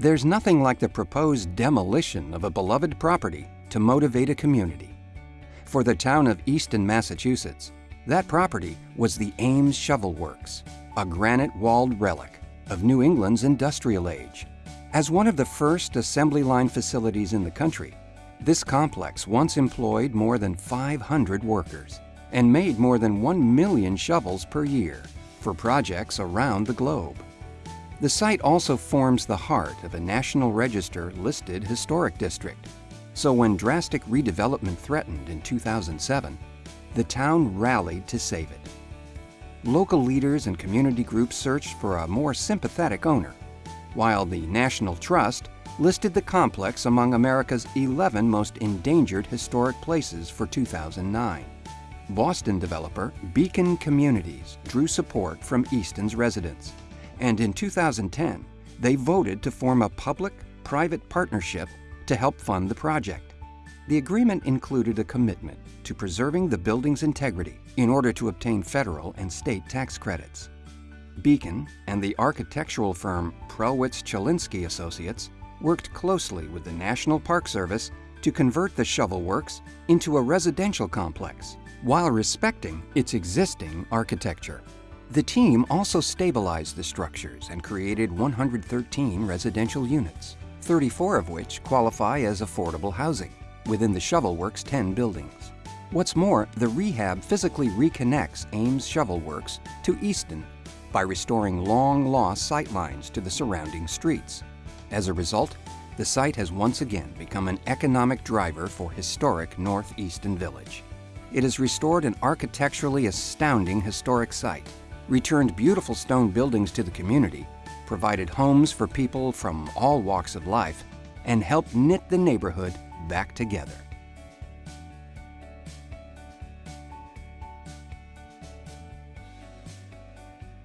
There's nothing like the proposed demolition of a beloved property to motivate a community. For the town of Easton, Massachusetts, that property was the Ames Shovel Works, a granite-walled relic of New England's industrial age. As one of the first assembly line facilities in the country, this complex once employed more than 500 workers and made more than 1 million shovels per year for projects around the globe. The site also forms the heart of a National Register listed historic district. So when drastic redevelopment threatened in 2007, the town rallied to save it. Local leaders and community groups searched for a more sympathetic owner, while the National Trust listed the complex among America's 11 most endangered historic places for 2009. Boston developer Beacon Communities drew support from Easton's residents and in 2010, they voted to form a public-private partnership to help fund the project. The agreement included a commitment to preserving the building's integrity in order to obtain federal and state tax credits. Beacon and the architectural firm Prellwitz Chilinski Associates worked closely with the National Park Service to convert the shovel works into a residential complex while respecting its existing architecture. The team also stabilized the structures and created 113 residential units, 34 of which qualify as affordable housing within the Shovel Works 10 buildings. What's more, the rehab physically reconnects Ames Shovel Works to Easton by restoring long-lost sightlines to the surrounding streets. As a result, the site has once again become an economic driver for historic North Easton Village. It has restored an architecturally astounding historic site returned beautiful stone buildings to the community, provided homes for people from all walks of life, and helped knit the neighborhood back together.